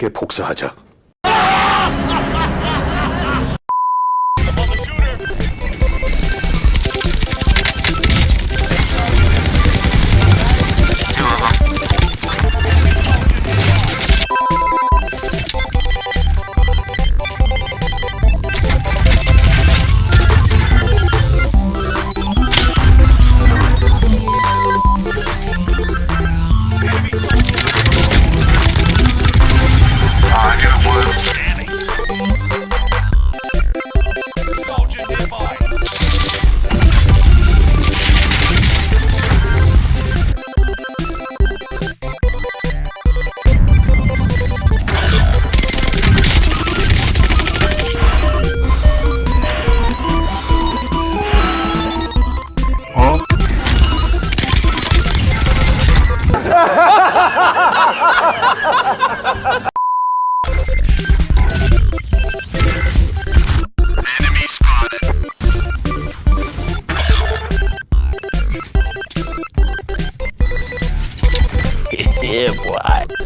그렇게 복사하자. Enemy spotted. yeah, boy.